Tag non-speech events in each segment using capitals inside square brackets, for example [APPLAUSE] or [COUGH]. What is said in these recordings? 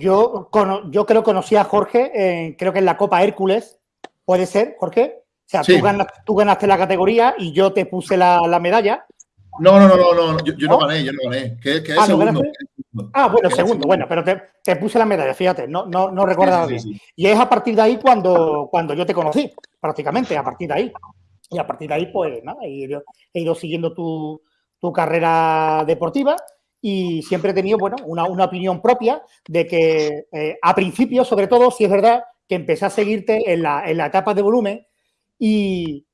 yo, yo creo que conocí a Jorge, creo que en la Copa Hércules, puede ser, Jorge. O sea, tú, ganaste, la categoría y yo te puse la, medalla. No, no, no, no, no. Yo, no gané, yo no gané. ¿Qué, qué es ah, segundo? Ah, bueno, segundo, bueno, pero te, puse la medalla, fíjate, no, no, no recordaba bien. Y es a partir de ahí cuando, cuando yo te conocí, prácticamente, a partir de ahí. Y a partir de ahí, pues nada, he ido, he ido siguiendo tu, tu, carrera deportiva y siempre he tenido, bueno, una, una opinión propia de que eh, a principio, sobre todo, si es verdad, que empecé a seguirte en la, en la etapa de volumen y,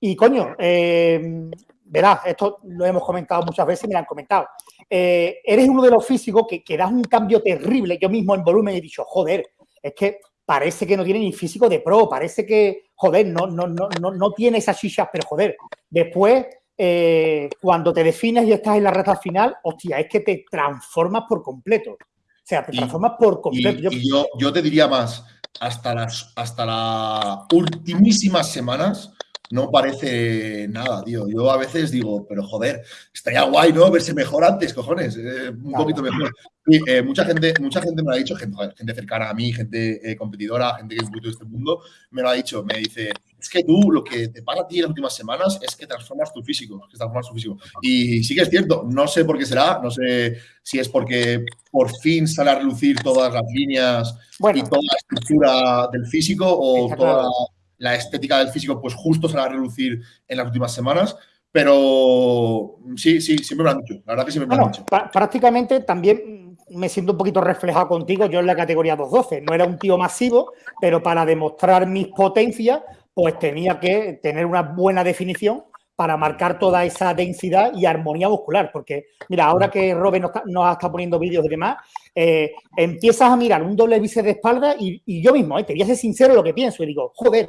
y coño, eh, verás, esto lo hemos comentado muchas veces y me lo han comentado. Eh, eres uno de los físicos que, que das un cambio terrible. Yo mismo en volumen he dicho, joder, es que parece que no tiene ni físico de pro, parece que, joder, no, no, no, no, no tiene esas chichas, pero joder, después, eh, cuando te defines y estás en la recta final, hostia, es que te transformas por completo. O sea, te transformas por completo. Y, yo, yo, te diría más, hasta las, hasta las ultimísimas semanas, no parece nada, tío. Yo a veces digo, pero joder, estaría guay, ¿no? Verse mejor antes, cojones. Eh, un poquito mejor. Y, eh, mucha, gente, mucha gente me lo ha dicho, gente, gente cercana a mí, gente eh, competidora, gente que es de este mundo, me lo ha dicho. Me dice, es que tú lo que te pasa a ti en las últimas semanas es que transformas tu físico, que transformas tu físico. Y sí que es cierto, no sé por qué será, no sé si es porque por fin sale a relucir todas las líneas y toda la estructura del físico o toda la estética del físico, pues justo se va a reducir en las últimas semanas. Pero sí, sí, siempre me lo han dicho. La verdad que siempre me lo han dicho. Prácticamente también me siento un poquito reflejado contigo. Yo en la categoría 212 no era un tío masivo, pero para demostrar mis potencias, pues tenía que tener una buena definición para marcar toda esa densidad y armonía muscular. Porque, mira, ahora que Robin nos, ha estado poniendo vídeos y demás, eh, empiezas a mirar un doble bíceps de espalda y, yo mismo, eh, te voy a ser sincero lo que pienso y digo, joder,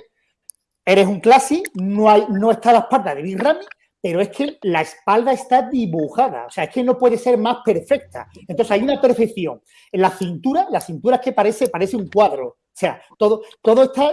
Eres un classic, no, hay, no está la espalda de Big Ramy, pero es que la espalda está dibujada, o sea, es que no puede ser más perfecta. Entonces hay una perfección. En la cintura, la cintura es que parece, parece un cuadro. O sea, todo, todo está,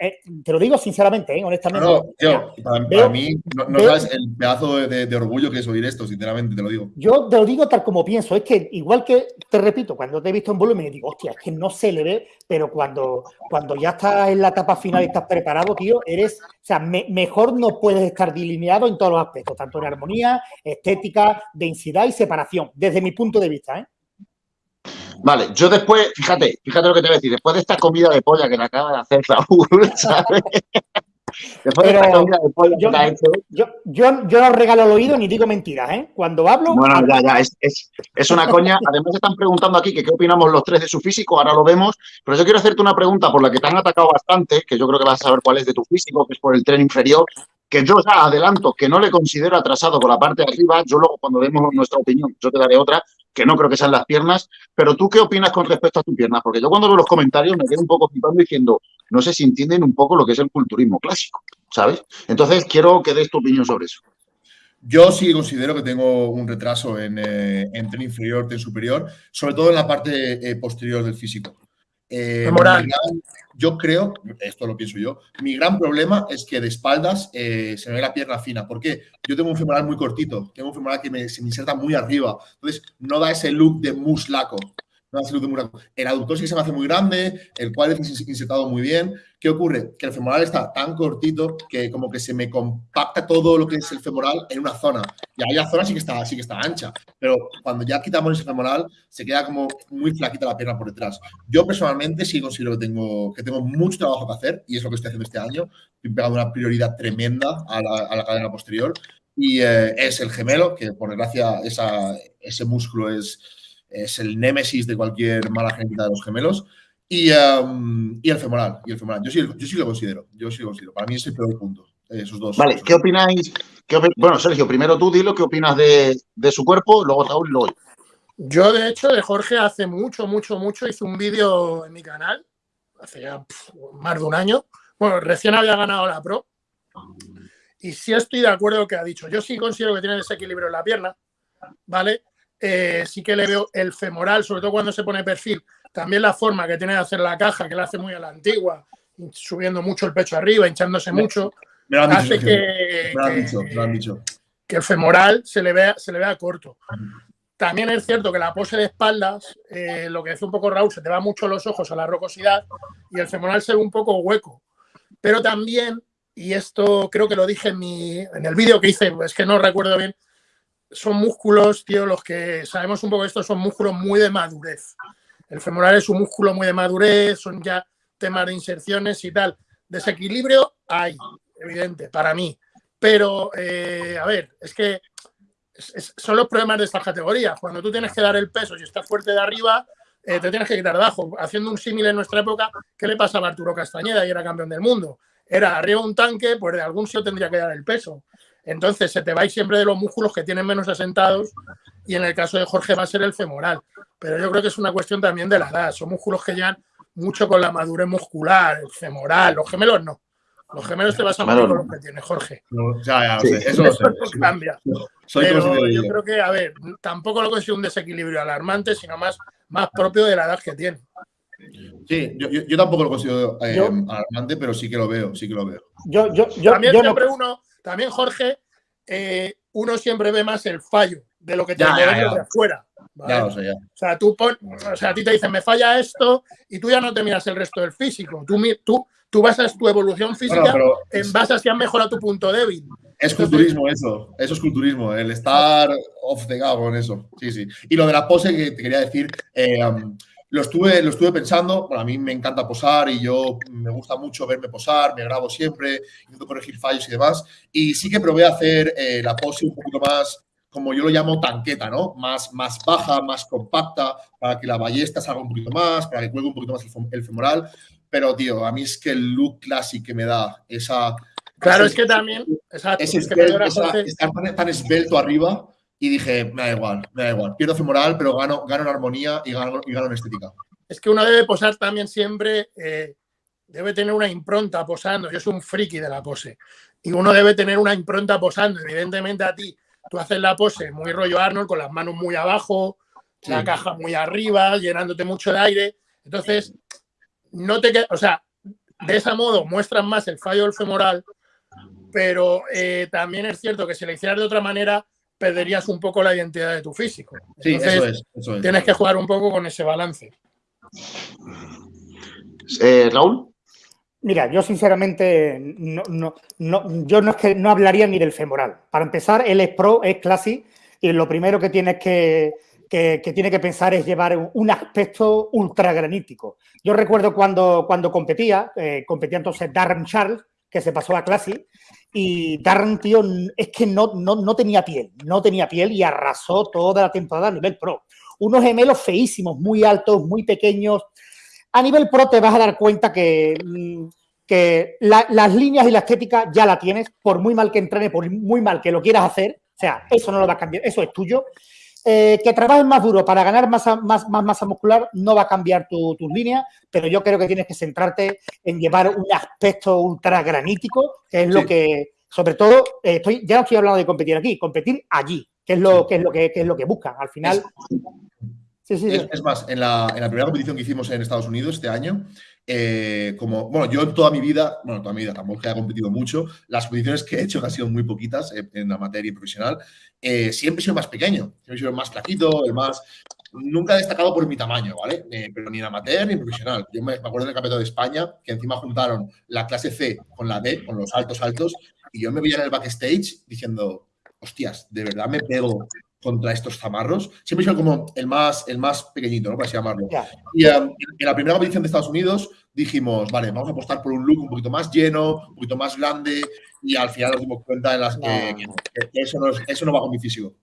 eh, te lo digo sinceramente, ¿eh? honestamente. No, tío, para, mí, no, sabes el pedazo de, orgullo que es oír esto, sinceramente, te lo digo. Yo te lo digo tal como pienso, es que igual que, te repito, cuando te he visto en volumen, digo, hostia, es que no se le ve, pero cuando, cuando ya estás en la etapa final y estás preparado, tío, eres, o sea, mejor no puedes estar delineado en todos los aspectos, tanto en armonía, estética, densidad y separación, desde mi punto de vista, ¿eh? Vale, yo después, fíjate, fíjate lo que te voy a decir, después de esta comida de polla que le acaba de hacer Raúl, [LAUGHS] ¿sabes? Después de esta comida de polla yo, que ha hecho. Yo, yo, yo, no regalo el oído ni digo mentiras, ¿eh? Cuando hablo. Bueno, ya, ya, es, es, es, una coña. Además, están preguntando aquí que qué opinamos los tres de su físico, ahora lo vemos. Pero yo quiero hacerte una pregunta por la que te han atacado bastante, que yo creo que vas a saber cuál es de tu físico, que es por el tren inferior que yo ya adelanto que no le considero atrasado con la parte de arriba, yo luego cuando demos nuestra opinión, yo te daré otra, que no creo que sean las piernas, pero tú qué opinas con respecto a tus piernas, porque yo cuando veo los comentarios me quedo un poco flipando diciendo, no sé si entienden un poco lo que es el culturismo clásico, ¿sabes? Entonces quiero que des tu opinión sobre eso. Yo sí considero que tengo un retraso en, eh, tren inferior, tren superior, sobre todo en la parte eh, posterior del físico. Eh, yo creo, esto lo pienso yo, mi gran problema es que de espaldas eh, se me ve la pierna fina. ¿Por qué? Yo tengo un femoral muy cortito, tengo un femoral que se me inserta muy arriba. Entonces, no da ese look de muslaco. El aductor sí que se me hace muy grande, el cuádriceps insertado muy bien. ¿Qué ocurre? Que el femoral está tan cortito que como que se me compacta todo lo que es el femoral en una zona. Y ahí la zona sí que está, sí que está ancha. Pero cuando ya quitamos ese femoral, se queda como muy flaquita la pierna por detrás. Yo personalmente sí considero que tengo, que tengo mucho trabajo que hacer y es lo que estoy haciendo este año. Estoy pegando una prioridad tremenda a la, cadena posterior. Y eh, es el gemelo, que por desgracia esa, ese músculo es es el némesis de cualquier mala genética de los gemelos. Y, um, y, el femoral. Y el femoral. Yo sí, yo sí lo considero. Yo sí lo considero. Para mí es el peor punto. Esos dos. Vale, ¿qué opináis? bueno, Sergio, primero tú dilo qué opinas de, de su cuerpo, luego Raúl y luego yo. Yo, de hecho, de Jorge hace mucho, mucho, mucho hice un vídeo en mi canal, hace ya más de un año. Bueno, recién había ganado la Pro. Y sí estoy de acuerdo con lo que ha dicho. Yo sí considero que tiene desequilibrio en la pierna, ¿vale? Eh, sí que le veo el femoral, sobre todo cuando se pone perfil, también la forma que tiene de hacer la caja, que la hace muy a la antigua, subiendo mucho el pecho arriba, hinchándose mucho, hace que, que, el femoral se le vea, se le vea corto. también es cierto que la pose de espaldas, eh, lo que hace un poco Raúl, se te va mucho los ojos a la rocosidad y el femoral se ve un poco hueco. Pero también, y esto creo que lo dije en, mi, en el vídeo que hice, es que no recuerdo bien, son músculos, tío, los que sabemos un poco esto, son músculos muy de madurez. El femoral es un músculo muy de madurez, son ya temas de inserciones y tal. Desequilibrio hay, evidente, para mí. Pero, eh, a ver, es que son los problemas de esta categoría. Cuando tú tienes que dar el peso y estás fuerte de arriba, eh, te tienes que quitar de abajo. Haciendo un símil en nuestra época, ¿qué le pasaba a Arturo Castañeda y era campeón del mundo? Era arriba un tanque, pues de algún sitio tendría que dar el peso. Entonces se te va siempre de los músculos que tienen menos asentados y en el caso de Jorge va a ser el femoral. Pero yo creo que es una cuestión también de la edad. Son músculos que llevan mucho con la madurez muscular, el femoral, los gemelos no. Los gemelos te vas a meter con los que tiene Jorge. ya, ya, eso, cambia. Pero yo creo que, a ver, tampoco lo considero un desequilibrio alarmante, sino más, más propio de la edad que tiene. Sí, yo, tampoco lo considero eh, alarmante, pero sí que lo veo, sí que lo veo. Yo, yo, también siempre uno, también Jorge, eh, uno siempre ve más el fallo de lo que te de afuera. o, sea, tú o sea, a ti te dicen, me falla esto, y tú ya no te miras el resto del físico. Tú, tú, tú basas tu evolución física en base a si has mejorado tu punto débil. Es culturismo eso, eso es culturismo, el estar off the con eso. Sí, sí. Y lo de la pose que te quería decir, eh, um, lo, estuve, lo estuve pensando, bueno, a mí me encanta posar y yo me gusta mucho verme posar, me grabo siempre, intento corregir fallos y demás. Y sí que probé a hacer eh, la pose un poquito más, como yo lo llamo, tanqueta, ¿no? Más, más baja, más compacta, para que la ballesta salga un poquito más, para que cuelgue un poquito más el, femoral. Pero, tío, a mí es que el look clásico que me da esa Claro, es que también. Exacto, es, estar tan, esbelto arriba y dije, me da igual, me da igual. Pierdo femoral, pero gano, gano en armonía y gano, y gano en estética. Es que uno debe posar también siempre, eh, debe tener una impronta posando. Yo soy un friki de la pose. Y uno debe tener una impronta posando. Evidentemente a ti, tú haces la pose muy rollo Arnold, con las manos muy abajo, la caja muy arriba, llenándote mucho de aire. Entonces, no te o sea, de ese modo muestras más el fallo del femoral pero eh, también es cierto que si lo hicieras de otra manera, perderías un poco la identidad de tu físico. sí, eso es, Tienes que jugar un poco con ese balance. Eh, Raúl. Mira, yo sinceramente no, no, no, yo no es que no hablaría ni del femoral. Para empezar, él es pro, es classic, y lo primero que tienes que, que, tiene que pensar es llevar un aspecto ultra granítico. Yo recuerdo cuando, cuando competía, eh, competía entonces Darren Charles, que se pasó a Classic, y Darren, tío, es que no, no, tenía piel, no tenía piel y arrasó toda la temporada a nivel pro. Unos gemelos feísimos, muy altos, muy pequeños. A nivel pro te vas a dar cuenta que, mm, que las líneas y la estética ya la tienes, por muy mal que entrene, por muy mal que lo quieras hacer. O sea, eso no lo va a cambiar, eso es tuyo. Eh, que trabajes más duro para ganar masa, más, más masa muscular no va a cambiar tus tu líneas, pero yo creo que tienes que centrarte en llevar un aspecto ultra granítico, que es lo que, sobre todo, eh, estoy, ya no estoy hablando de competir aquí, competir allí, que es lo, que, es lo que, es lo que buscan. Al final. es, más, en la, en la primera competición que hicimos en Estados Unidos este año, eh, como, bueno, yo en toda mi vida, bueno, toda mi vida tampoco he competido mucho, las competiciones que he hecho han sido muy poquitas en la materia profesional, eh, siempre he sido más pequeño, siempre he sido más flaquito, el más... Nunca he destacado por mi tamaño, ¿vale? Eh, pero ni en amateur ni en profesional. Yo me, acuerdo del campeonato de España, que encima juntaron la clase C con la D, con los altos altos, y yo me veía en el backstage diciendo, hostias, ¿de verdad me pego contra estos zamarros. Siempre he sido como el más, el más pequeñito, ¿no? Para así llamarlo. Y um, en la primera competición de Estados Unidos dijimos, vale, vamos a apostar por un look un poquito más lleno, un poquito más grande, y al final nos dimos cuenta en las que, eso, no, eso, no, va con mi físico.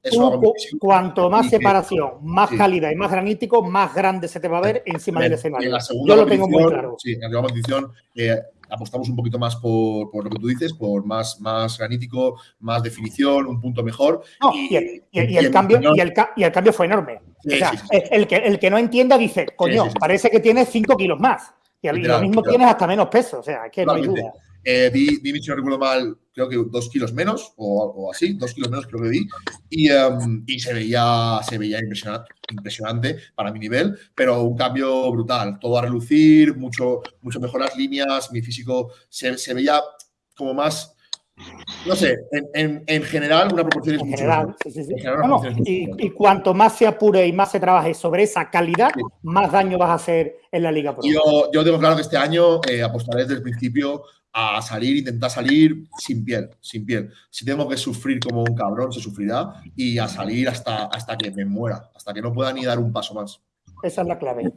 Cuanto más separación, más calidad y más granítico, más grande se te va a ver encima del escenario. Yo lo tengo muy claro. Sí, en la segunda competición eh, apostamos un poquito más por, por, lo que tú dices, por más, más granítico, más definición, un punto mejor. y, el, cambio, y, el, cambio fue enorme. o sea, el, que, el que no entienda dice, coño, parece que tiene 5 kilos más. Y, lo mismo tienes hasta menos peso. O sea, que no hay duda. Eh, si no recuerdo mal, creo que dos kilos menos o, así, dos kilos menos creo que vi. Y, em, y se veía, se veía impresionante, impresionante, para mi nivel, pero un cambio brutal. Todo a relucir, mucho, mucho mejor las líneas, mi físico se, se veía como más No sé, en, general una proporción es mucho general, sí, sí, y, cuanto más se apure y más se trabaje sobre esa calidad, más daño vas a hacer en la Liga Pro. Yo, yo tengo claro que este año eh, apostaré desde el principio a salir, intentar salir sin piel, sin piel. Si tengo que sufrir como un cabrón, se sufrirá y a salir hasta, hasta que me muera, hasta que no pueda ni dar un paso más. Esa es la clave.